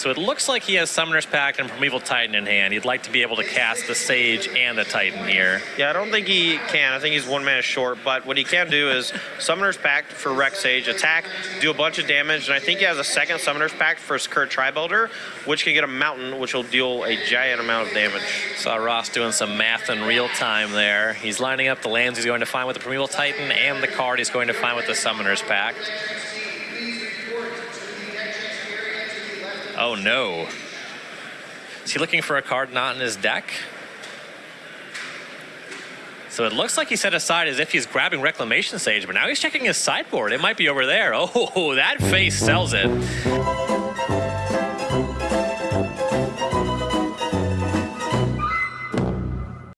So it looks like he has Summoner's Pact and Primeval Titan in hand. He'd like to be able to cast the Sage and the Titan here. Yeah, I don't think he can. I think he's one mana short, but what he can do is Summoner's Pact for Rec Sage, attack, do a bunch of damage, and I think he has a second Summoner's Pact for his current Tri-Builder, which can get a Mountain, which will deal a giant amount of damage. Saw Ross doing some math in real time there. He's lining up the lands he's going to find with the Primeval Titan and the card he's going to find with the Summoner's Pact. Oh no. Is he looking for a card not in his deck? So it looks like he set aside as if he's grabbing Reclamation Sage, but now he's checking his sideboard. It might be over there. Oh, that face sells it.